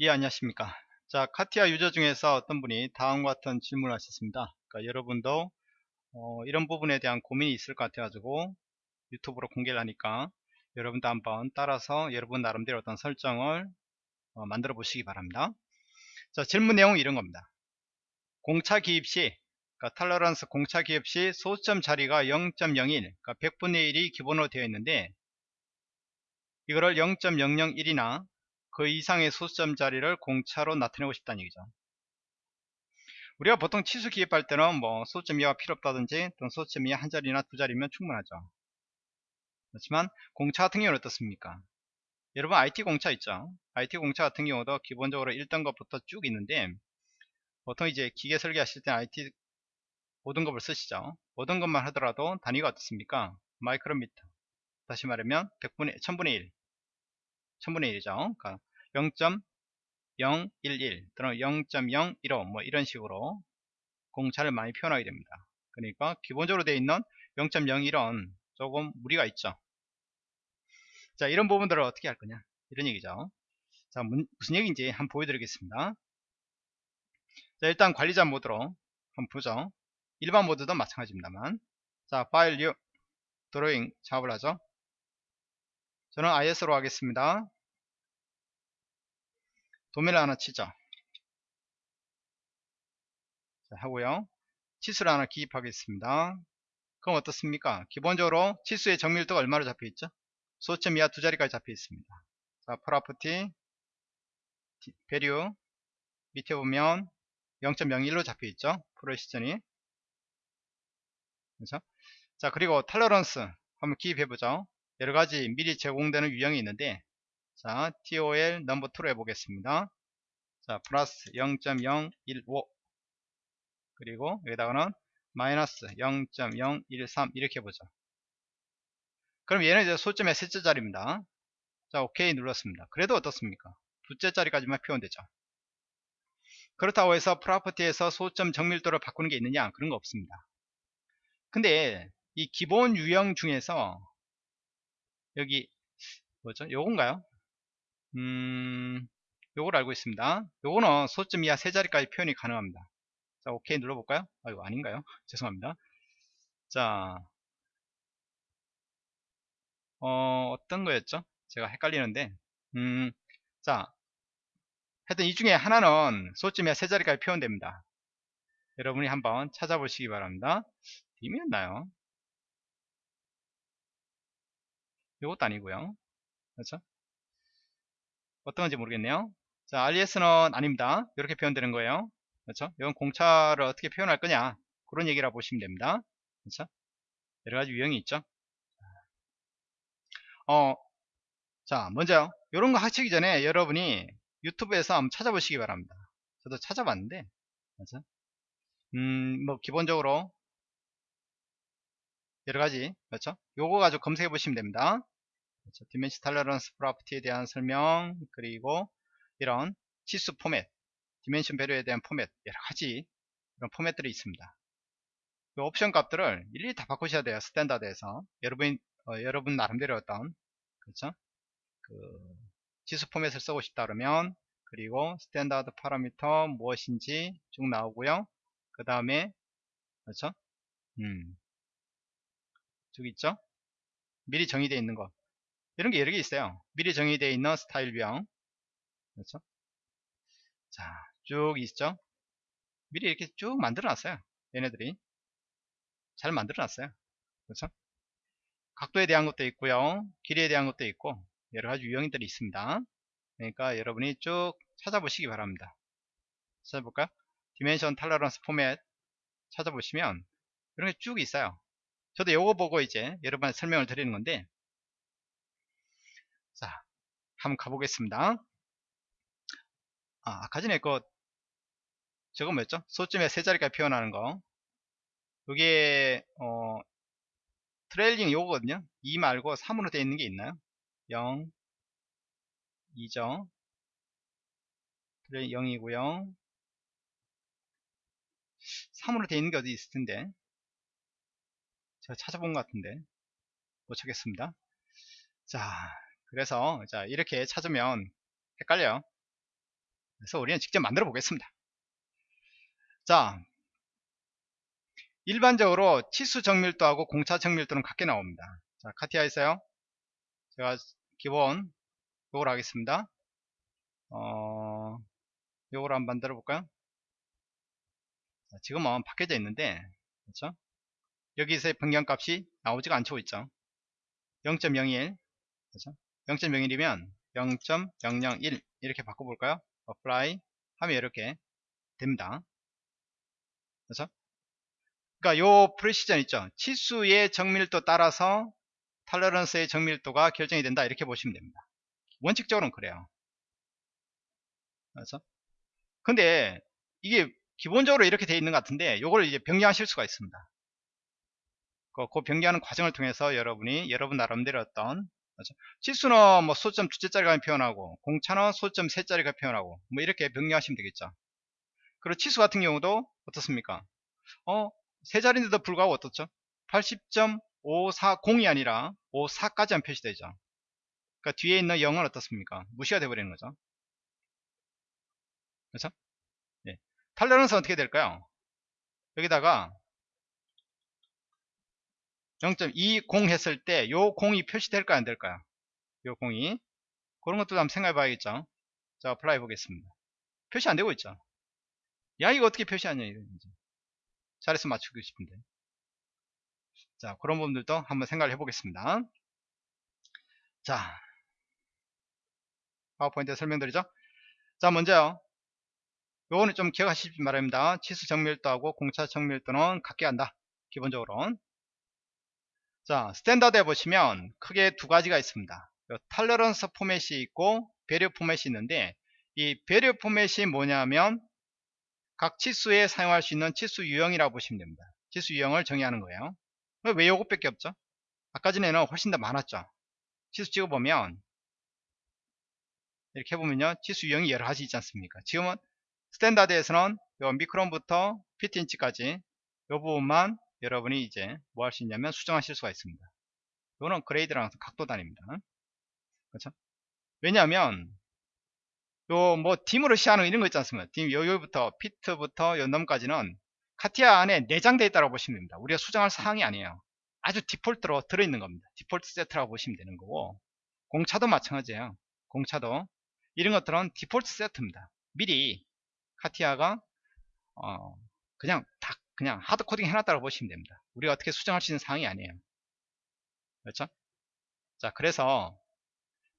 예 안녕하십니까. 자 카티아 유저 중에서 어떤 분이 다음과 같은 질문을 하셨습니다. 그러니까 여러분도 어, 이런 부분에 대한 고민이 있을 것 같아 가지고 유튜브로 공개를 하니까 여러분도 한번 따라서 여러분 나름대로 어떤 설정을 어, 만들어 보시기 바랍니다. 자 질문 내용은 이런 겁니다. 공차 기입 시 그러니까 탈러런스 공차 기입 시 소수점 자리가 0.01 그러니까 100분의 1이 기본으로 되어 있는데 이거를 0.001이나 그 이상의 소수점 자리를 공차로 나타내고 싶다는 얘기죠. 우리가 보통 치수 기입할 때는 뭐 소수점 이하가 필요 없다든지 또는 소수점 이하 한 자리나 두 자리면 충분하죠. 그렇지만 공차 같은 경우는 어떻습니까? 여러분 IT 공차 있죠? IT 공차 같은 경우도 기본적으로 1등 것부터 쭉 있는데 보통 이제 기계 설계하실 때 IT 5등급을 쓰시죠. 5등급만 하더라도 단위가 어떻습니까? 마이크로미터 다시 말하면 100분의 1000분의 1 1000분의 1이죠. 그러니까 0.011 또는 0.015 뭐 이런 식으로 공차를 많이 표현하게 됩니다. 그러니까 기본적으로 되어 있는 0.01은 조금 무리가 있죠. 자 이런 부분들을 어떻게 할 거냐 이런 얘기죠. 자 무슨 얘기인지 한번 보여드리겠습니다. 자 일단 관리자 모드로 한번 보죠. 일반 모드도 마찬가지입니다만 자 file new drawing 작업을 하죠. 저는 ISO로 하겠습니다. 도면을 하나 치죠. 자, 하고요. 치수를 하나 기입하겠습니다. 그럼 어떻습니까? 기본적으로 치수의 정밀도가 얼마로 잡혀 있죠? 소수점 이하 두 자리까지 잡혀 있습니다. 자, property value 밑에 보면 0.01로 잡혀 있죠? 프로시전이 그렇죠? 자, 그리고 탈러런스 한번 기입해 보죠. 여러 가지 미리 제공되는 유형이 있는데 자, TOL 넘버 2로 해보겠습니다. 자, 플러스 0.015 그리고 여기다가는 마이너스 0.013 이렇게 해보죠. 그럼 얘는 이제 소점의 셋째 자리입니다. 자, 오케이 눌렀습니다. 그래도 어떻습니까? 둘째 자리까지만 표현되죠. 그렇다고 해서 프로퍼티에서 소점 정밀도를 바꾸는 게 있느냐? 그런 거 없습니다. 근데 이 기본 유형 중에서 여기 뭐죠? 요건가요? 음, 요걸 알고 있습니다. 요거는 소점 이하 세 자리까지 표현이 가능합니다. 자, 오케이 눌러볼까요? 아, 이거 아닌가요? 죄송합니다. 자, 어, 어떤 거였죠? 제가 헷갈리는데, 음, 자, 하여튼 이 중에 하나는 소점 이하 세 자리까지 표현됩니다. 여러분이 한번 찾아보시기 바랍니다. 빔이었나요? 이것도 아니고요. 그렇죠? 어떤 건지 모르겠네요. 자, RES는 아닙니다. 이렇게 표현되는 거예요. 그렇죠? 이건 공차를 어떻게 표현할 거냐. 그런 얘기라 보시면 됩니다. 그렇죠? 여러 가지 유형이 있죠. 어, 자, 먼저 이런 거 하시기 전에 여러분이 유튜브에서 한번 찾아보시기 바랍니다. 저도 찾아봤는데, 그렇죠? 음, 뭐 기본적으로 여러 가지, 그렇죠? 요거 가지고 검색해 보시면 됩니다. 그렇죠? dimension tolerance property에 대한 설명 그리고 이런 치수 포맷 dimension value에 대한 포맷 여러가지 이런 포맷들이 있습니다. 그 옵션 값들을 일일이 다 바꾸셔야 돼요 standard에서. 여러분 어, 여러분 나름대로 어떤 그렇죠? 그 치수 포맷을 쓰고 싶다 그러면 그리고 standard 파라미터 무엇인지 쭉 나오고요. 그 다음에 그렇죠? 음, 쭉 있죠? 미리 정의되어 있는 것 이런 게 여러 개 있어요. 미리 정의되어 있는 스타일명. 그렇죠? 자, 쭉 있죠? 미리 이렇게 쭉 만들어 놨어요. 얘네들이. 잘 만들어 놨어요. 그렇죠? 각도에 대한 것도 있고요. 길이에 대한 것도 있고, 여러 가지 유형들이 있습니다. 그러니까 여러분이 쭉 찾아보시기 바랍니다. 찾아볼까요? dimension tolerance 포맷 찾아보시면 이런 게 쭉 있어요. 저도 요거 보고 이제 여러분한테 설명을 드리는 건데 자, 한번 가보겠습니다. 아, 아까 전에 그, 저거 뭐였죠? 소수점에 세 자리까지 표현하는 거. 이게, 어, trailing 요거거든요. 2 말고 3으로 되어 있는 게 있나요? 0, 2죠. trail 0이고요. 3으로 되어 있는 게 어디 있을 텐데. 제가 찾아본 것 같은데. 못 찾겠습니다. 자, 그래서 자 이렇게 찾으면 헷갈려요 그래서 우리는 직접 만들어 보겠습니다. 자, 일반적으로 치수 정밀도하고 공차 정밀도는 같게 나옵니다. 자, 카티아 있어요. 제가 기본 요걸 하겠습니다. 어, 요걸 한번 만들어 볼까요? 자, 지금은 바뀌어져 있는데, 그렇죠? 여기서의 변경값이 나오지가 않죠, 있죠? 0.01, 그렇죠? 0.01이면 0.001 이렇게 바꿔볼까요? apply 하면 이렇게 됩니다. 그렇죠? 그러니까 요 프레시전 있죠? 치수의 정밀도 따라서 탈러런스의 정밀도가 결정이 된다 이렇게 보시면 됩니다. 원칙적으로는 그래요. 그렇죠? 근데 이게 기본적으로 이렇게 되어 있는 것 같은데 요걸 이제 변경하실 수가 있습니다. 그, 그 변경하는 과정을 통해서 여러분이 여러분 나름대로 어떤 그렇죠? 치수는 뭐 소점 두째 짜리가 표현하고 공차는 소점 세 짜리가 표현하고 뭐 이렇게 변경하시면 되겠죠. 그리고 치수 같은 경우도 어떻습니까? 어, 세 자리인데도 불구하고 어떻죠? 80.540이 아니라 54까지만 표시되죠. 그러니까 뒤에 있는 0은 어떻습니까? 무시가 돼버리는 거죠. 그렇죠? 예. tolerance 어떻게 될까요? 여기다가 0.20 했을 때 요 공이 표시될까요? 안 될까요? 요 공이. 그런 것도 한번 생각해 봐야겠죠? 자 apply 보겠습니다. 표시 안 되고 있죠? 야 이거 어떻게 표시하냐 이러지 잘해서 맞추고 싶은데. 자 그런 부분들도 한번 생각을 해 보겠습니다. 자. 파워포인트 설명드리죠? 자 먼저요. 요거는 좀 기억하시기 바랍니다. 치수 정밀도하고 공차 정밀도는 같게 한다. 기본적으로 자, standard에 보시면 크게 두 가지가 있습니다. tolerance 포맷이 있고 value 포맷이 있는데 이 value 포맷이 뭐냐면 각 치수에 사용할 수 있는 치수 유형이라고 보시면 됩니다. 치수 유형을 정의하는 거예요. 왜 요것밖에 없죠? 아까 전에는 훨씬 더 많았죠. 치수 찍어보면 이렇게 해보면요. 치수 유형이 여러 가지 있지 않습니까? 지금은 standard에서는 요 미크론부터 피트인치까지 이 부분만 여러분이 이제 뭐 할 수 있냐면 수정하실 수가 있습니다. 이거는 grade랑 각도 단위입니다. 그렇죠? 왜냐하면 요 뭐 DIM으로 시작하는 이런 거 있지 않습니까? DIM 여기부터 피트부터 연넘까지는 카티아 안에 내장되어 있다고 보시면 됩니다. 우리가 수정할 사항이 아니에요. 아주 디폴트로 들어있는 겁니다. 디폴트 세트라고 보시면 되는 거고 공차도 마찬가지예요. 공차도 이런 것들은 디폴트 세트입니다. 미리 카티아가 어 그냥 다 그냥 hard coding 해놨다고 보시면 됩니다. 우리가 어떻게 수정할 수 있는 사항이 아니에요. 그렇죠? 자, 그래서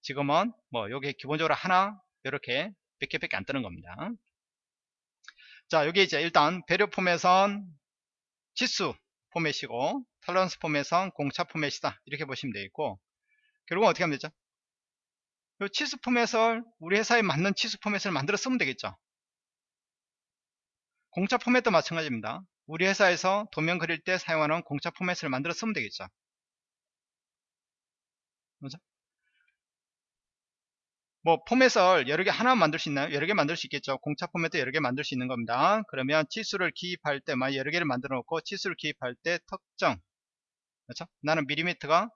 지금은 뭐 여기 기본적으로 하나 이렇게 몇 개밖에 안 뜨는 겁니다. 자, 여기 이제 일단 배려 포맷은 지수 포맷이고 털런스 포맷은 공차 포맷이다. 이렇게 보시면 되겠고 결국은 어떻게 하면 되죠? 이 치수 포맷을 우리 회사에 맞는 치수 포맷을 만들어 쓰면 되겠죠. 공차 포맷도 마찬가지입니다. 우리 회사에서 도면 그릴 때 사용하는 공차 포맷을 만들어 쓰면 되겠죠. 그죠? 뭐 포맷을 여러 개 하나 만들 수 있나요? 여러 개 만들 수 있겠죠. 공차 포맷도 여러 개 만들 수 있는 겁니다. 그러면 치수를 기입할 때, 만 여러 개를 만들어 놓고 치수를 기입할 때 특정, 그렇죠? 나는 밀리미터가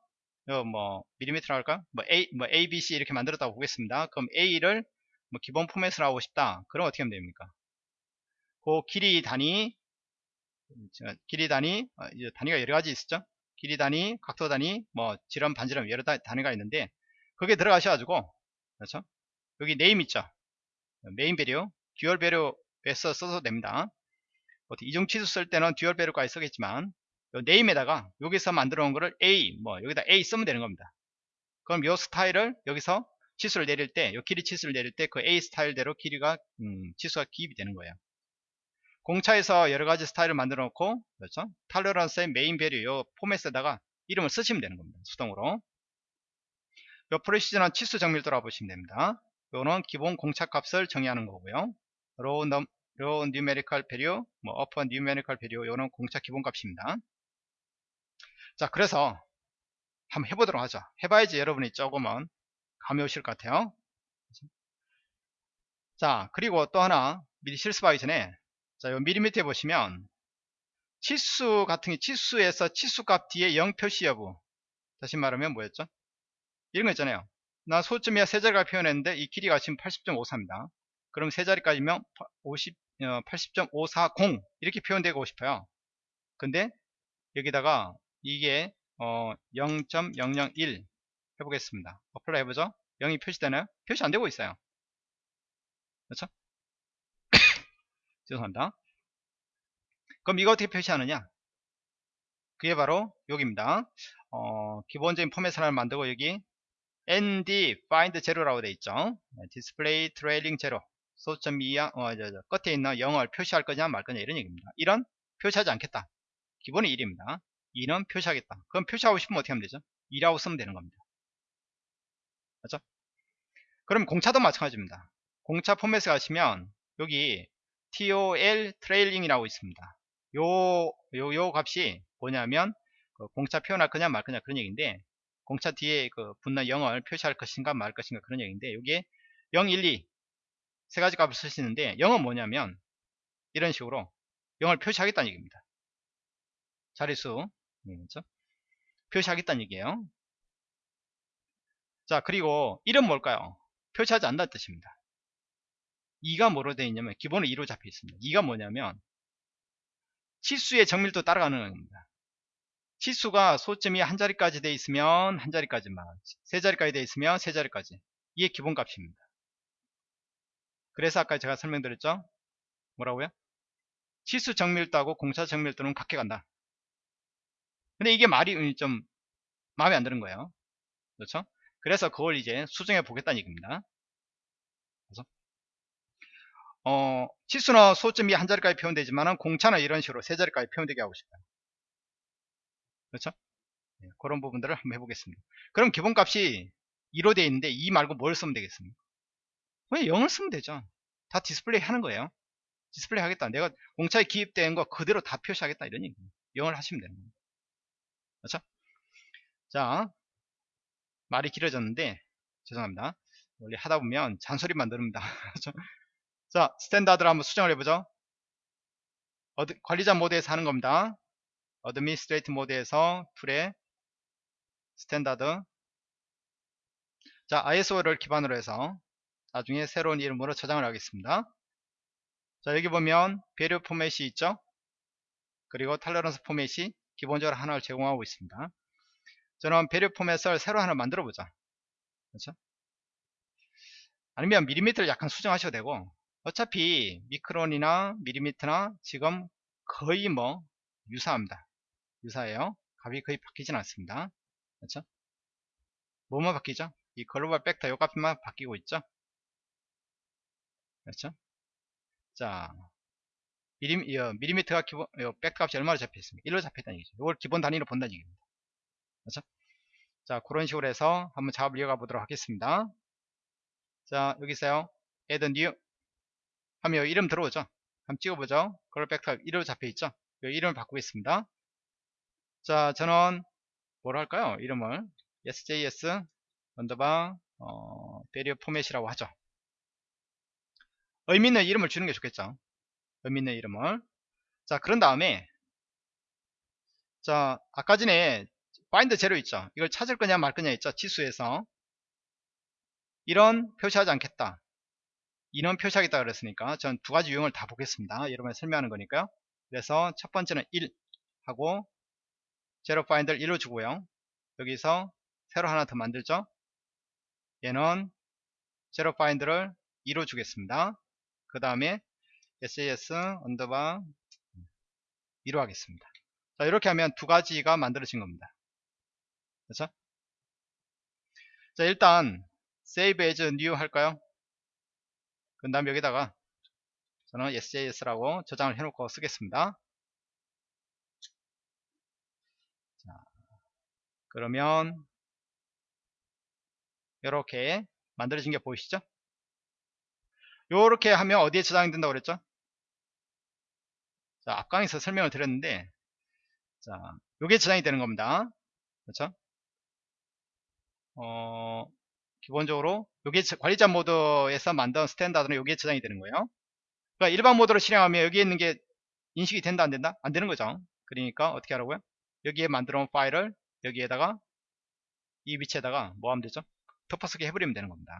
뭐 밀리미터라 할까? 뭐 A, 뭐 A, B, C 이렇게 만들었다고 보겠습니다. 그럼 A를 뭐 기본 포맷을 하고 싶다. 그럼 어떻게 하면 됩니까? 그 길이 단위 길이 단위 어, 단위가 여러 가지 있었죠. 길이 단위 각도 단위 뭐 지름 반지름 여러 단위가 있는데 거기에 들어가셔가지고 그렇죠? 여기 name 있죠? main value dual value에서 써도 됩니다. 이중 치수 쓸 때는 dual value까지 쓰겠지만 name에다가 여기서 만들어 놓은 거를 A 뭐 여기다 A 쓰면 되는 겁니다. 그럼 이 스타일을 여기서 치수를 내릴 때, 이 길이 치수를 내릴 때 그 A 스타일대로 길이가 음, 치수가 기입이 되는 거예요. 공차에서 여러가지 스타일을 만들어 놓고 그렇죠? tolerance의 main value 요 포맷에다가 이름을 쓰시면 되는 겁니다 수동으로. 요 precision은 치수 정밀도라고 보시면 됩니다. 요는 기본 공차 값을 정의하는 거고요. lower numerical value 뭐 upper numerical value 요는 공차 기본 값입니다. 자 그래서 한번 해보도록 하죠. 해봐야지 여러분이 조금은 감이 오실 것 같아요. 자 그리고 또 하나 미리 실습하기 전에 자, 요 미리미터에 보시면 치수 같은 게 치수에서 치수값 뒤에 0 표시 여부. 다시 말하면 뭐였죠? 이런 거 있잖아요. 나 소점이야 세 자리가 표현했는데 이 길이가 지금 80.54입니다. 그럼 세 자리까지면 50, 어, 80.540 이렇게 표현되고 싶어요. 근데 여기다가 이게 어, 0.001 해보겠습니다. apply 해보죠. 0이 표시되나요? 표시 안 되고 있어요. 그렇죠? 죄송합니다. 그럼 이거 어떻게 표시하느냐? 그게 바로 여기입니다. 어, 기본적인 포맷을 하나 만들고 여기 nd find zero라고 되어 있죠. display trailing zero 소수점 이하 어, 저, 저, 끝에 있는 0을 표시할 거냐 말 거냐 이런 얘기입니다. 1은 표시하지 않겠다. 기본이 1입니다. 2는 표시하겠다. 그럼 표시하고 싶으면 어떻게 하면 되죠? 2라고 쓰면 되는 겁니다. 맞죠? 그럼 공차도 마찬가지입니다. 공차 포맷에 가시면 여기 TOL trailing이라고 있습니다. 요, 요, 요 값이 뭐냐면 그 공차 표현할 거냐 말 거냐 그런 얘기인데 공차 뒤에 그 분나 0을 표시할 것인가 말 것인가 그런 얘기인데 여기에 0, 1, 2 세 가지 값을 쓰시는데 0은 뭐냐면 이런 식으로 0을 표시하겠다는 얘기입니다. 자릿수 그렇죠? 표시하겠다는 얘기예요. 자 그리고 1은 뭘까요? 표시하지 않는다는 뜻입니다. 2가 뭐로 되어 있냐면 기본은 2로 잡혀 있습니다. 2가 뭐냐면 치수의 정밀도 따라가는 겁니다. 치수가 소점이 한 자리까지 되어 있으면 한 자리까지만 세 자리까지 되어 있으면 세 자리까지 이게 기본 값입니다. 그래서 아까 제가 설명드렸죠? 뭐라고요? 치수 정밀도하고 공차 정밀도는 같게 간다. 근데 이게 말이 좀 마음에 안 드는 거예요. 그렇죠? 그래서 그걸 이제 수정해 보겠다는 얘기입니다. 어, 치수나 소점이 한 자리까지 표현되지만 공차는 이런 식으로 세 자리까지 표현되게 하고 싶어요. 그렇죠? 네, 그런 부분들을 한번 해보겠습니다. 그럼 기본값이 2로 되어 있는데 2 말고 뭘 쓰면 되겠습니까? 왜 0을 쓰면 되죠. 다 디스플레이 하는 거예요. 디스플레이 하겠다. 내가 공차에 기입된 거 그대로 다 표시하겠다. 이런 얘기입니다. 0을 하시면 되는 겁니다. 그렇죠? 자, 말이 길어졌는데, 죄송합니다. 원래 하다 보면 잔소리만 늡니다. 자, standard를 한번 수정을 해보죠. ad, 관리자 모드에서 하는 겁니다. administrator 모드에서 tool에 standard 자 ISO를 기반으로 해서 나중에 새로운 이름으로 저장을 하겠습니다. 자 여기 보면 value format이 있죠. 그리고 tolerance format이 기본적으로 하나를 제공하고 있습니다. 저는 value format을 새로 하나 만들어 보자. 그렇죠? 아니면 밀리미터를 약간 수정하셔도 되고 어차피 미크론이나 밀리미터나 지금 거의 뭐 유사합니다. 유사해요. 값이 거의 바뀌진 않습니다. 그렇죠? 뭐만 바뀌죠? 이 글로벌 벡터 요 값만 바뀌고 있죠? 그렇죠? 자, 미리, 어, 미리미터가 기본, 요 벡터 값이 얼마로 잡혀 있습니까? 1로 잡혀 있다는 얘기죠. 이걸 기본 단위로 본다는 얘기입니다. 그렇죠? 자, 그런 식으로 해서 한번 작업을 이어가 보도록 하겠습니다. 자, 여기 있어요. add new. 하면 여기 이름 들어오죠? 한번 찍어보죠. global vector 1로 잡혀 있죠? 요 이름을 바꾸겠습니다. 자, 저는 뭘 할까요? 이름을 sjs underbar 어, value format이라고 하죠. 의미 있는 이름을 주는 게 좋겠죠. 의미 있는 이름을. 자, 그런 다음에 자, 아까 전에 find zero 있죠. 이걸 찾을 거냐 말 거냐 있죠. 치수에서 1은 표시하지 않겠다. 2는 표시하겠다 그랬으니까 전 두 가지 유형을 다 보겠습니다. 여러분께 설명하는 거니까요. 그래서 첫 번째는 1 하고 zero find를 1로 주고요. 여기서 새로 하나 더 만들죠. 얘는 zero find를 2로 주겠습니다. 그 다음에 SAS underbar 2로 하겠습니다. 자, 이렇게 하면 두 가지가 만들어진 겁니다. 그렇죠? 자, 일단 save as new 할까요? 그 다음 여기다가 저는 sjs라고 저장을 해놓고 쓰겠습니다. 그러면 이렇게 만들어진 게 보이시죠? 이렇게 하면 어디에 저장이 된다고 그랬죠? 자, 앞강에서 설명을 드렸는데 자, 요게 저장이 되는 겁니다. 그렇죠? 어, 기본적으로 요게 관리자 모드에서 만든 standard는 요게 저장이 되는 거예요. 그러니까 일반 모드로 실행하면 여기에 있는 게 인식이 된다 안 된다? 안 되는 거죠. 그러니까 어떻게 하라고요? 여기에 만들어 놓은 파일을 여기에다가 이 위치에다가 뭐 하면 되죠? 덮어쓰기 해버리면 되는 겁니다.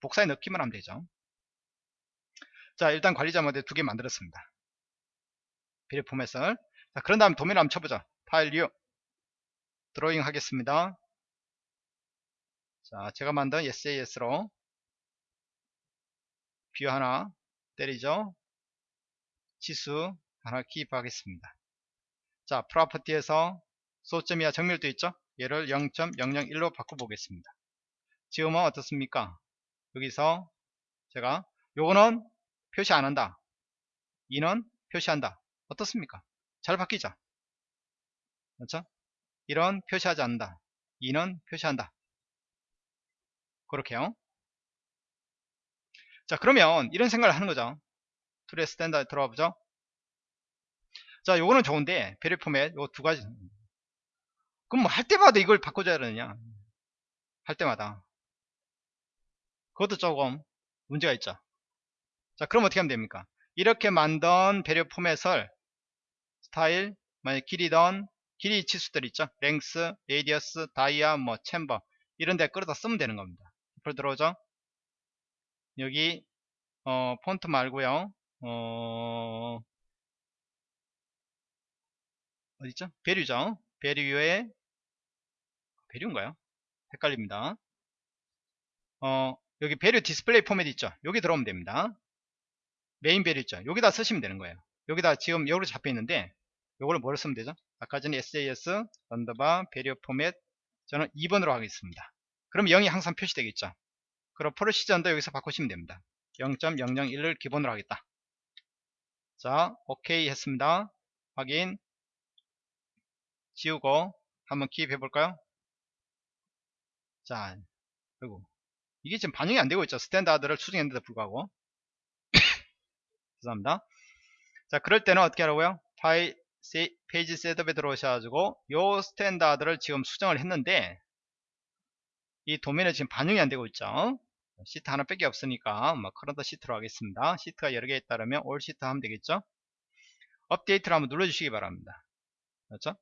복사해 넣기만 하면 되죠. 자 일단 관리자 모드로 두개 만들었습니다 value format을 자 그런 다음 도면을 한번 쳐보자 file new drawing 하겠습니다 자 제가 만든 SAS로 view 하나 때리죠. 치수 하나 기입하겠습니다. 자 property에서 소수점 이하 정밀도 있죠? 얘를 0.001로 바꿔보겠습니다. 지금은 어떻습니까? 여기서 제가 1은 표시 안한다. 2는 표시한다. 어떻습니까? 잘 바뀌죠? 그렇죠? 1은 표시하지 않는다. 2는 표시한다 그렇게요? 자 그러면 이런 생각을 하는 거죠. tool의 standard 들어가 보죠. 자 요거는 좋은데 value format 요 두 가지. 그럼 뭐 할 때마다 이걸 바꿔줘야 되느냐? 할 때마다. 그것도 조금 문제가 있죠. 자 그럼 어떻게 하면 됩니까? 이렇게 만든 value format을 스타일 만약 길이던 길이 치수들 있죠? length radius dia 뭐 chamfer. 이런 데 끌어다 쓰면 되는 겁니다 앞으로 들어오죠. 여기 어 폰트 말고요. 어 어디있죠? value죠. value에 value인가요? 헷갈립니다. 어 여기 value display format 있죠? 여기 들어오면 됩니다. main value 있죠? 여기다 쓰시면 되는 거예요. 여기다 지금 여기로 잡혀 있는데 요거를 뭐를 쓰면 되죠? 아까 전에 SAS underbar value format 저는 2번으로 하겠습니다 그럼 0이 항상 표시되겠죠. 그럼 precision도 여기서 바꾸시면 됩니다. 0.001을 기본으로 하겠다. 자 오케이 했습니다. 확인. 지우고 한번 기입해 볼까요? 자 그리고. 이게 지금 반영이 안 되고 있죠. standard를 수정했는데도 불구하고. 죄송합니다. 자 그럴 때는 어떻게 하라고요? file page setup에 들어오셔가지고 요 standard를 지금 수정을 했는데 이 도면에 지금 반영이 안 되고 있죠? 시트 하나밖에 없으니까 뭐 current sheet로 하겠습니다. 시트가 여러 개 있다면 all sheet 하면 되겠죠? 업데이트를 한번 눌러주시기 바랍니다. 그렇죠?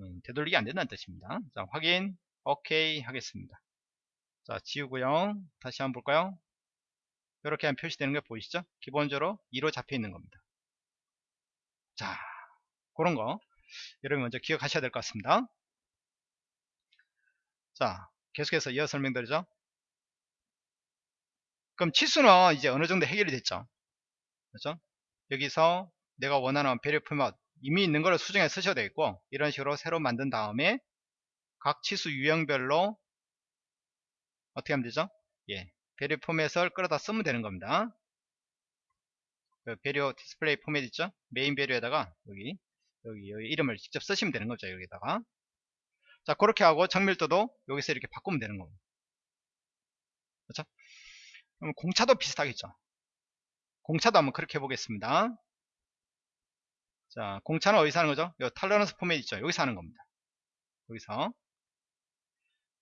음, 되돌리기 안 된다는 뜻입니다. 자 확인. 오케이 하겠습니다. 자 지우고요. 다시 한번 볼까요? 이렇게 하면 표시되는 게 보이시죠? 기본적으로 2로 잡혀 있는 겁니다. 자 그런 거 여러분 먼저 기억하셔야 될 것 같습니다. 자 계속해서 이어 설명드리죠. 그럼 치수는 이제 어느 정도 해결이 됐죠? 그렇죠? 여기서 내가 원하는 value format 이미 있는 거를 수정해 쓰셔도 되겠고 이런 식으로 새로 만든 다음에 각 치수 유형별로 어떻게 하면 되죠? 예 value format을 끌어다 쓰면 되는 겁니다. 그 value display format 있죠? main value에다가 여기, 여기 여기 이름을 직접 쓰시면 되는 거죠 여기다가 자 그렇게 하고 정밀도도 여기서 이렇게 바꾸면 되는 겁니다 그렇죠? 그럼 공차도 비슷하겠죠? 공차도 한번 그렇게 해보겠습니다. 자 공차는 어디서 하는 거죠? 요 탈러런스 포맷 있죠? 여기서 하는 겁니다. 여기서.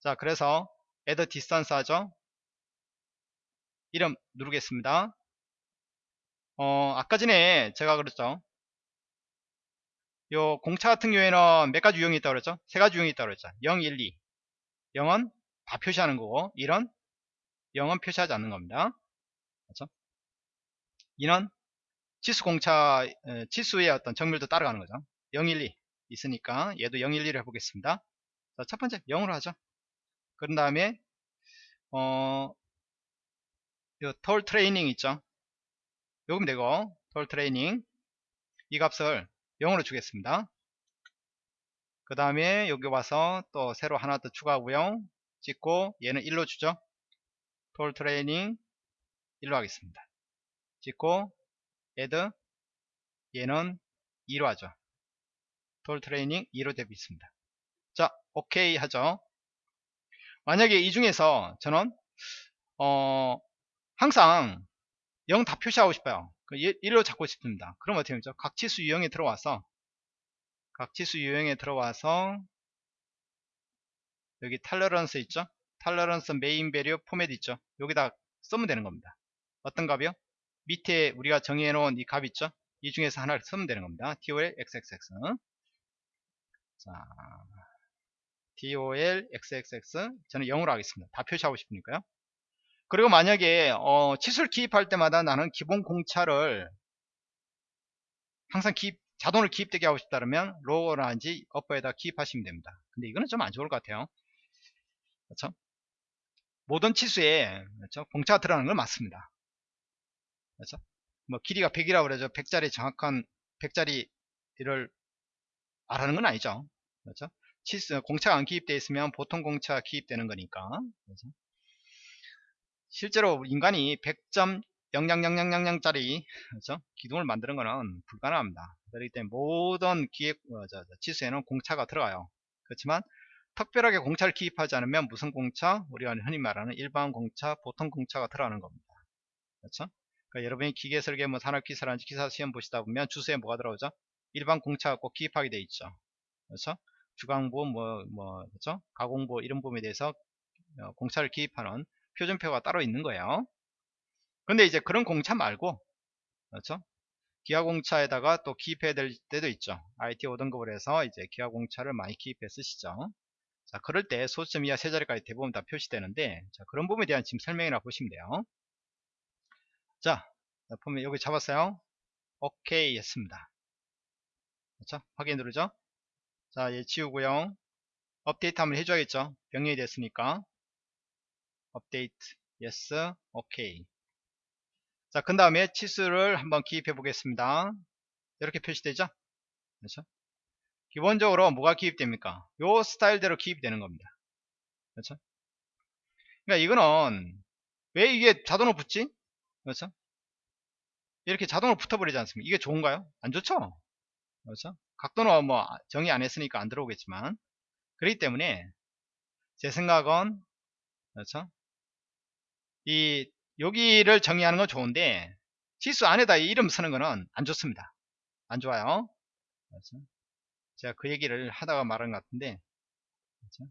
자 그래서 add distance 하죠? 이름 누르겠습니다. 어 아까 전에 제가 그랬죠 요 공차 같은 경우에는 몇 가지 유형이 있다고 그랬죠? 세 가지 유형이 있다고 그랬죠. 0, 1, 2 0은 다 표시하는 거고 1은 0은 표시하지 않는 겁니다. 그렇죠? 2는 치수 공차 치수의 어떤 정밀도 따라가는 거죠. 0, 1, 2 있으니까 얘도 0, 1, 2를 해보겠습니다. 자, 첫 번째 0으로 하죠. 그런 다음에 어, tol trailing 있죠? 요금 되고 tol trailing. 이 값을 0으로 주겠습니다. 그 다음에 여기 와서 또 새로 하나 더 추가하고요. 찍고 얘는 1로 주죠. tol trailing 1로 하겠습니다. 찍고 add 얘는 2로 하죠. tol trailing 2로 되어 있습니다. 자 오케이 하죠. 만약에 이 중에서 저는 어 항상 0 다 표시하고 싶어요 1로 그 잡고 싶습니다. 그럼 어떻게 하죠? 각 치수 유형에 들어와서 각 치수 유형에 들어와서 여기 tolerance 있죠? tolerance main value format 있죠? 여기다 쓰면 되는 겁니다. 어떤 값이요? 밑에 우리가 정해 놓은 이 값 있죠? 이 중에서 하나를 쓰면 되는 겁니다. TOL XXX 자 TOL XXX 저는 0으로 하겠습니다. 다 표시하고 싶으니까요 그리고 만약에 어, 치수를 기입할 때마다 나는 기본 공차를 항상 기입 자동으로 기입되게 하고 싶다면 로어라든지 어퍼에다 기입하시면 됩니다. 근데 이거는 좀 안 좋을 것 같아요. 그렇죠? 모든 치수에 그렇죠? 공차가 들어가는 건 맞습니다. 그렇죠? 뭐 길이가 100이라고 그러죠. 100짜리 정확한 100짜리를 알아는 건 아니죠. 그렇죠? 치수 공차가 안 기입되어 있으면 보통 공차가 기입되는 거니까. 그렇죠? 실제로 인간이 100.000000짜리 그렇죠? 기둥을 만드는 것은 불가능합니다. 그렇기 때문에 모든 기획 어, 저, 저, 치수에는 공차가 들어가요. 그렇지만 특별하게 공차를 기입하지 않으면 무슨 공차? 우리가 흔히 말하는 일반 공차, 보통 공차가 들어가는 겁니다. 그렇죠? 그러니까 여러분이 기계 설계, 뭐 산업기사라든지 기사 시험 보시다 보면 주소에 뭐가 들어오죠? 일반 공차가 꼭 기입하게 돼 있죠. 그렇죠? 주광부, 뭐, 뭐, 그렇죠? 가공부 이런 부분에 대해서 어, 공차를 기입하는 표준표가 따로 있는 거예요. 근데 이제 그런 공차 말고, 그렇죠? 기아공차에다가 또 기입해야 될 때도 있죠. IT 5등급을 해서 이제 기아공차를 많이 기입해 쓰시죠. 자, 그럴 때 소수점 이하 세 자리까지 대부분 다 표시되는데, 자, 그런 부분에 대한 지금 설명이나 보시면 돼요. 자, 보면 여기 잡았어요. 오케이 했습니다. 그렇죠? 확인 누르죠? 자, 얘 지우고요. 업데이트 한번 해줘야겠죠? 병렬이 됐으니까. 업데이트, yes, 오케이. 자, 그 다음에 치수를 한번 기입해 보겠습니다. 이렇게 표시되죠? 그렇죠? 기본적으로 뭐가 기입됩니까? 요 스타일대로 기입되는 겁니다. 그렇죠? 그러니까 이거는 왜 이게 자동으로 붙지? 그렇죠? 이렇게 자동으로 붙어버리지 않습니까? 이게 좋은가요? 안 좋죠? 그렇죠? 각도는 뭐 정의 안 했으니까 안 들어오겠지만 그렇기 때문에 제 생각은 그렇죠? 이 여기를 정의하는 건 좋은데 지수 안에다 이름 쓰는 거는 안 좋습니다. 안 좋아요. 그렇죠? 제가 그 얘기를 하다가 말한 것 같은데 그렇죠?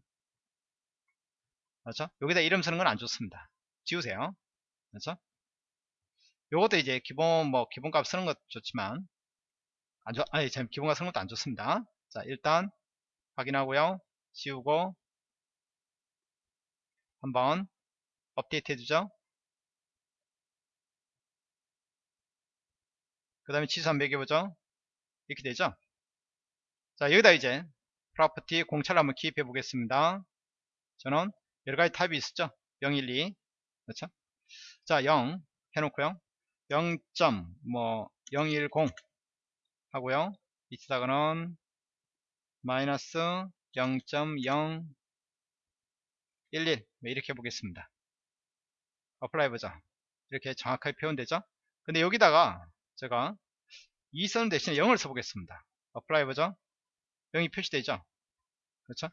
그렇죠? 여기다 이름 쓰는 건 안 좋습니다. 지우세요. 그렇죠? 요것도 이제 기본 뭐 기본값 쓰는 것 좋지만 안 좋, 아니 참 기본값 쓰는 것도 안 좋습니다. 자 일단 확인하고요. 지우고 한번 업데이트 해주죠. 그 다음에 치수 한번 매겨보죠. 이렇게 되죠. 자 여기다 이제 property 공차를 한번 기입해 보겠습니다. 저는 여러가지 타입이 있었죠. 0, 1, 2 그렇죠. 자0 해놓고요. 0. 뭐010 하고요. 여기다가는 마이너스 0.011 이렇게 해보겠습니다. apply 보자. 이렇게 정확하게 표현되죠? 근데 여기다가 제가 2선 대신에 0을 써보겠습니다. apply 보죠? 0이 표시되죠? 그렇죠?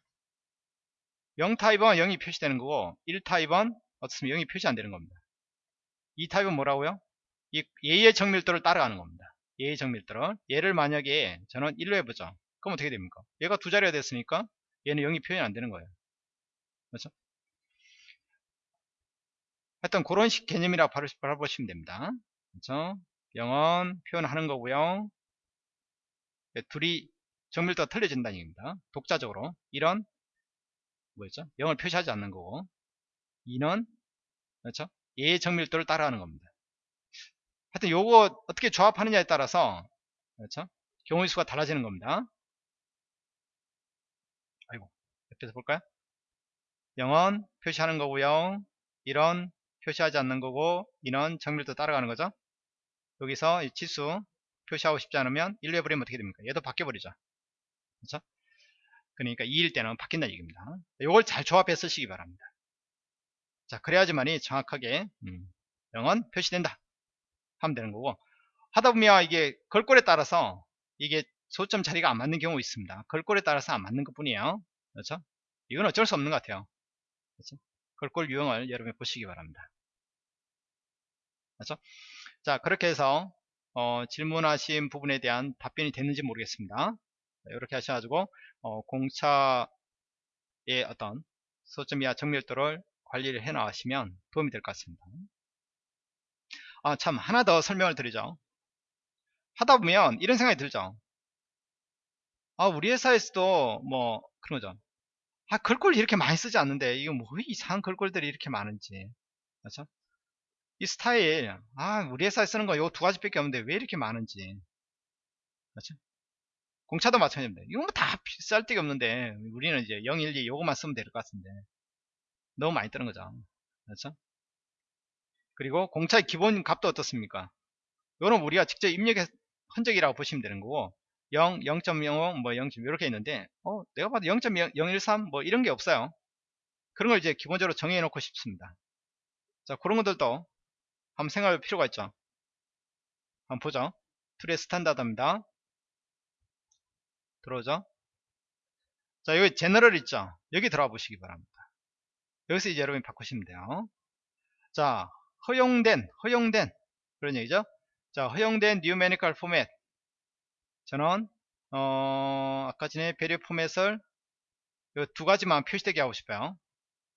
0 타입은 0이 표시되는 거고 1 타입은 어떻습니까? 0이 표시 안 되는 겁니다. 2 타입은 뭐라고요? 이 얘의 정밀도를 따라가는 겁니다. 얘의 정밀도를 얘를 만약에 저는 1로 해보죠. 그럼 어떻게 됩니까? 얘가 두 자리가 됐으니까 얘는 0이 표현이 안 되는 거예요. 그렇죠? 하여튼 그런 식 개념이라고 바라보시면 됩니다. 그렇죠? 0은 표현하는 거고요. 네, 둘이 정밀도가 틀려진다는 얘기입니다. 독자적으로 이런 뭐였죠? 0을 표시하지 않는 거고 2는 그렇죠? 얘의 정밀도를 따라하는 겁니다. 하여튼 요거 어떻게 조합하느냐에 따라서 그렇죠? 경우의 수가 달라지는 겁니다. 아이고 옆에서 볼까요? 0은 표시하는 거고요. 1은 표시하지 않는 거고 2는 정밀도 따라가는 거죠. 여기서 이 치수 표시하고 싶지 않으면 1로 해버리면 어떻게 됩니까? 얘도 바뀌어버리죠. 그렇죠? 그러니까 2일 때는 바뀐다는 얘기입니다. 요걸 잘 조합해 쓰시기 바랍니다. 자, 그래야지만이 정확하게 음, 0은 표시된다. 하면 되는 거고 하다 보면 이게 걸골에 따라서 이게 소점 자리가 안 맞는 경우 있습니다. 걸골에 따라서 안 맞는 것 뿐이에요. 그렇죠? 이건 어쩔 수 없는 것 같아요. 그렇죠? 걸골 유형을 여러분이 보시기 바랍니다. 그렇죠? 자, 그렇게 해서 어, 질문하신 부분에 대한 답변이 됐는지 모르겠습니다. 이렇게 하셔가지고 어, 공차의 어떤 소점 이하 정밀도를 관리를 해 나가시면 도움이 될 것 같습니다. 아, 참, 하나 더 설명을 드리죠. 하다 보면 이런 생각이 들죠. 아, 우리 회사에서도 뭐, 그런 거죠. 아, 글꼴 이렇게 많이 쓰지 않는데, 이거 뭐 이상한 글꼴들이 이렇게 많은지. 그렇죠? 이 스타일 아 우리 회사에 쓰는 거 요 두 가지밖에 없는데 왜 이렇게 많은지 그렇죠? 공차도 마찬가지입니다 이건 뭐다 쌀데기 없는데 우리는 이제 012 요것만 쓰면 될 것 같은데 너무 많이 뜨는 거죠 그렇죠? 그리고 공차의 기본 값도 어떻습니까 요는 우리가 직접 입력한 흔적이라고 보시면 되는 거고 0, 0.05, 뭐 0. 이렇게 있는데 어 내가 봐도 0.013 뭐 이런 게 없어요. 그런 걸 이제 기본적으로 정해 놓고 싶습니다. 자 그런 것들도 한번 생각할 필요가 있죠. 한번 보죠. Tools의 standard입니다. 들어오죠? 자 여기 제너럴 있죠? 여기 들어가 보시기 바랍니다. 여기서 이제 여러분이 바꾸시면 돼요. 자 허용된 허용된. 그런 얘기죠? 자 허용된 numerical format 저는 어 아까 전에 배려 포맷을 두 가지만 표시되게 하고 싶어요.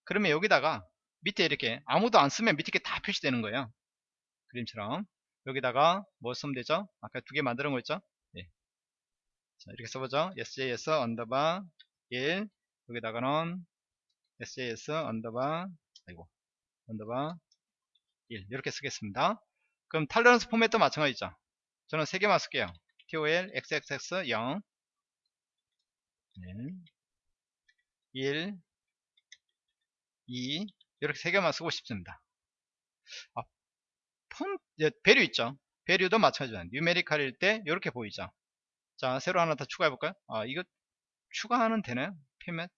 그러면 여기다가 밑에 이렇게 아무도 안 쓰면 밑에 게 다 표시되는 거예요. 그림처럼. 여기다가 뭐 쓰면 되죠? 아까 두 개 만드는 거 있죠? 예. 자 이렇게 써보죠. Sjs underbar 1 여기다가는 sjs underbar 아이고 underbar 1 이렇게 쓰겠습니다. 그럼 tolerance format도 마찬가지죠? 저는 세 개만 쓸게요 tol xxx 0 1 2 이렇게 세 개만 쓰고 싶습니다. 아, 폰 배류 있죠? 배류도 마찬가지죠 뉴메리칼일 때 이렇게 보이죠? 자 새로 하나 더 추가해 볼까요? 아 이거 추가하는 되나요? 피맷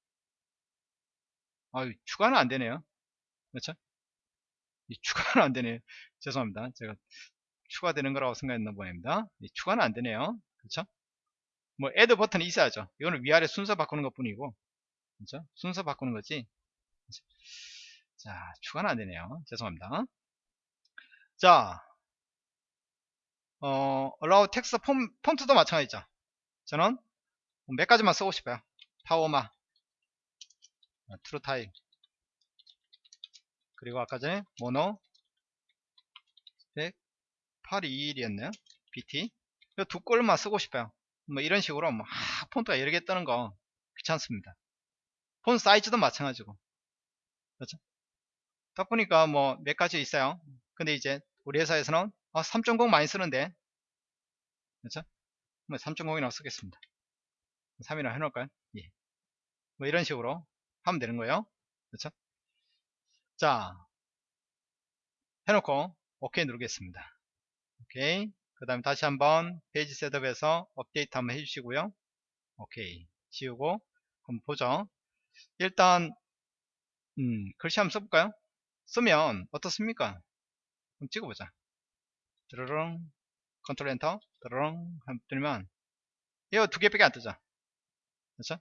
아 추가는 안 되네요. 그렇죠? 추가는 안 되네요. 죄송합니다. 제가 추가되는 거라고 생각했나 보입니다. 추가는 안 되네요. 그렇죠? 뭐 애드 버튼이 있어야죠. 이거는 위아래 순서 바꾸는 것 뿐이고. 그렇죠? 순서 바꾸는 거지. 자 추가는 안 되네요. 죄송합니다. 자 어, allow text 폰, 폰트도 마찬가지죠. 저는 몇 가지만 쓰고 싶어요. 파워마 트루 타입 그리고 아까 전에 모노 10821이었네요. BT 두 꼴만 쓰고 싶어요. 뭐 이런 식으로 뭐 아, 폰트가 여러 개 뜨는 거 귀찮습니다. font size도 마찬가지고. 그렇죠? 딱 보니까 뭐 몇 가지 있어요. 근데 이제 우리 회사에서는 아, 3.0 많이 쓰는데. 그렇죠? 뭐 3.0이나 쓰겠습니다. 3이나 해놓을까요? 예. 뭐 이런 식으로 하면 되는 거예요. 그렇죠? 자 해놓고 OK 누르겠습니다 오케이. 그 다음에 다시 한번 page setup에서 업데이트 한번 해주시고요. 오케이. 지우고 한번 보죠. 일단 음, 글씨 한번 써볼까요? 쓰면 어떻습니까? 한번 찍어보자. 드르릉 control enter 드르릉 한번 뜨면 이거 두 개밖에 안 뜨죠? 그렇죠?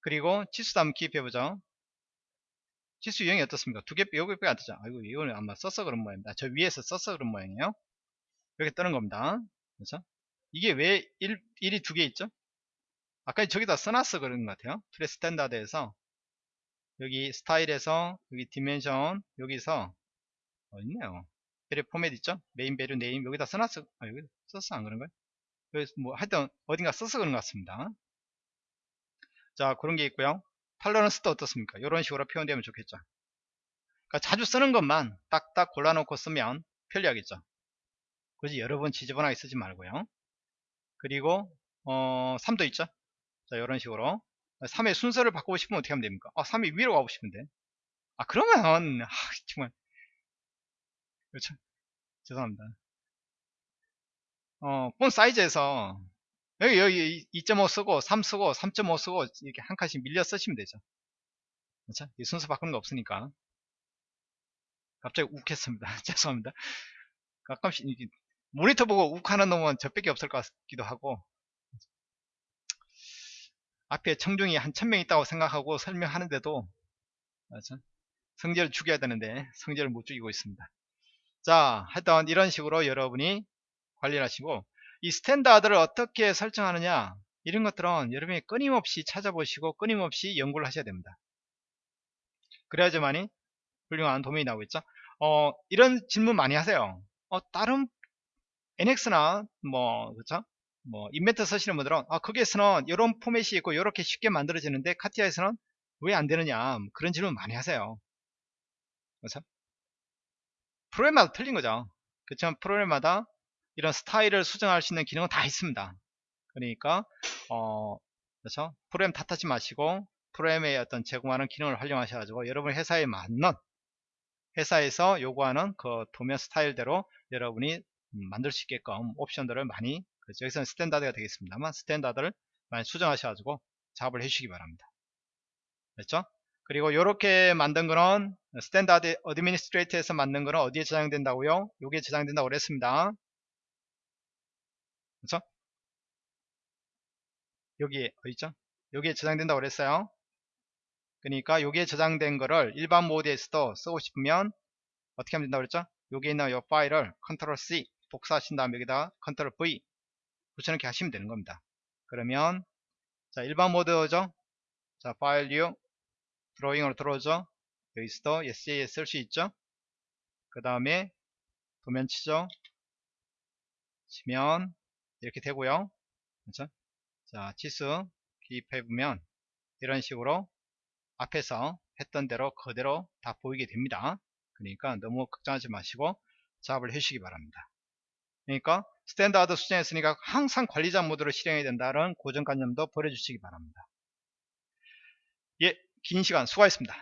그리고 치수도 한번 기입해보죠 치수 유형이 어떻습니까? 두 개, 여기밖에 안 뜨죠. 아이고, 이거는 아마 써서 그런 모양입니다. 저 위에서 써서 그런 모양이에요. 이렇게 뜨는 겁니다. 그렇죠? 이게 왜 1, 1이 두 개 있죠? 아까 저기다 써놨어 그런 것 같아요. Tools standard에서 여기 스타일에서 여기 dimension 여기서 어 있네요. value format 있죠? main value name 여기다 써놨어. 아 여기 썼어 안 그런가요? 여기 뭐 하여튼 어딘가 써서 그런 것 같습니다. 자 그런 게 있고요. tolerance도 어떻습니까? 이런 식으로 표현되면 좋겠죠. 그러니까 자주 쓰는 것만 딱딱 골라놓고 쓰면 편리하겠죠. 굳이 여러 번 지저분하게 쓰지 말고요. 그리고 어, 3도 있죠. 자 이런 식으로 3의 순서를 바꾸고 싶으면 어떻게 하면 됩니까? 아 3이 위로 가고 싶은데 아 그러면 아, 정말 그렇죠. 죄송합니다. 어, 폰 사이즈에서 여기 여기 2.5 쓰고 3 쓰고 3.5 쓰고 이렇게 한 칸씩 밀려 쓰시면 되죠. 그렇죠? 이 순서 바꾸는 거 없으니까. 갑자기 욱했습니다. 죄송합니다. 가끔씩 모니터 보고 욱하는 놈은 저밖에 없을 것 같기도 하고. 앞에 청중이 한 천명 있다고 생각하고 설명하는데도 그렇죠? 성질을 죽여야 되는데 성질을 못 죽이고 있습니다. 자 하여튼 이런 식으로 여러분이 관리를 하시고 이 standard를 어떻게 설정하느냐 이런 것들은 여러분이 끊임없이 찾아보시고 끊임없이 연구를 하셔야 됩니다. 그래야지만이 훌륭한 도면이 나오겠죠? 어, 이런 질문 많이 하세요. 어, 다른 NX나 뭐 그렇죠 뭐 인벤트 쓰시는 분들은 아 거기에서는 이런 포맷이 있고 이렇게 쉽게 만들어지는데 카티아에서는 왜 안 되느냐 그런 질문 많이 하세요. 그렇죠 프로그램마다 틀린 거죠. 그렇지만 프로그램마다 이런 스타일을 수정할 수 있는 기능은 다 있습니다. 그러니까 어 그렇죠? 프로그램 탓하지 마시고 프로그램의 어떤 제공하는 기능을 활용하셔가지고 여러분 회사에 맞는 회사에서 요구하는 그 도면 스타일대로 여러분이 음, 만들 수 있게끔 옵션들을 많이 그렇죠? 여기서는 standard가 되겠습니다만 standard를 많이 수정하셔가지고 작업을 해주시기 바랍니다. 됐죠? 그리고 이렇게 만든 거는 standard administrate에서 만든 거는 어디에 저장된다고요? 여기에 저장된다고 그랬습니다. 그렇죠? 여기에 어디죠? 여기에 저장된다고 그랬어요. 그러니까 여기에 저장된 거를 일반 모드에서도 쓰고 싶으면 어떻게 하면 된다고 그랬죠? 여기 있는 이 파일을 control C 복사하신 다음 여기다 control V 붙여넣기 하시면 되는 겁니다. 그러면 자 일반 모드죠? 자 file new drawing으로 들어오죠? 여기서도 SJS 쓸 수 있죠? 그 다음에 도면 치죠? 치면 이렇게 되고요. 그렇죠? 자 치수 기입해 보면 이런 식으로 앞에서 했던 대로 그대로 다 보이게 됩니다. 그러니까 너무 걱정하지 마시고 작업을 해주시기 바랍니다. 그러니까 standard 수정했으니까 항상 관리자 모드로 실행해야 된다는 고정관념도 버려주시기 바랍니다. 예, 긴 시간 수고하셨습니다.